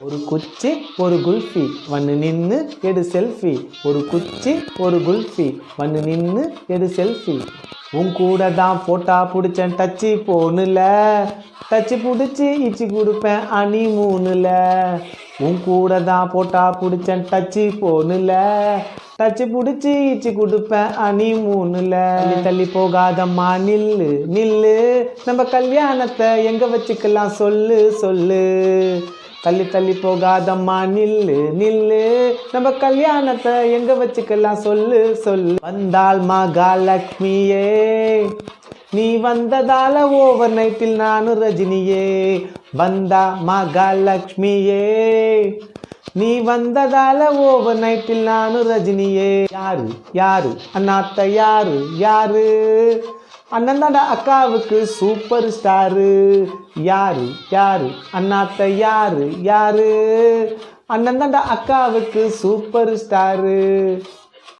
ஒரு குச்சி ஒரு குல்ஃபி. வந்து நின்று எடு செல்ஃபி. ஒரு குச்சி ஒரு குல்ஃபி. வந்து நின்று எடு செல்ஃபி. உன் கூட தான் போட்டா பிடிச்சேன் டச்சு போனுல டச்சு பிடிச்சி இச்சி கொடுப்பேன் அணி மூணுல. உன் கூட தான் போட்டா பிடிச்சேன் டச்சு போனுல டச்சு பிடிச்சி இச்சி கொடுப்பேன் அணி மூணுல. தள்ளி தள்ளி போகாதம்மா நில்லு நில்லு. நம்ம கல்யாணத்தை எங்க வச்சுக்கலாம் சொல்லு சொல்லு. தள்ளி தள்ளி போகாதம்மா நில்லு நில்லு. நம்ம கல்யாணத்தை எங்க வச்சுக்கலாம் சொல்லு சொல்லு. வந்தால் மகாலட்சுமியே நீ வந்ததால ஓவர் நைட்டில் நானும் ரஜினியே. வந்தா மகாலட்சுமியே நீ வந்ததால ஓவர் நைட்டில் நானும் ரஜினியே. யாரு? யாரு? அண்ணாத்த யாரு? யாரு? அண்ணன் அக்காவுக்கு சூப்பர் ஸ்டாரு யாரு? யாரு? அண்ணாத்த யாரு? யாரு? அண்ணன் அக்காவுக்கு சூப்பர் ஸ்டாரு